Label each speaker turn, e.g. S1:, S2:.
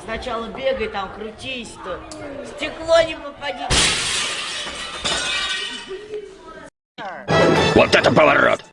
S1: Сначала бегай там, крутись, то стекло не попади.
S2: Вот это поворот!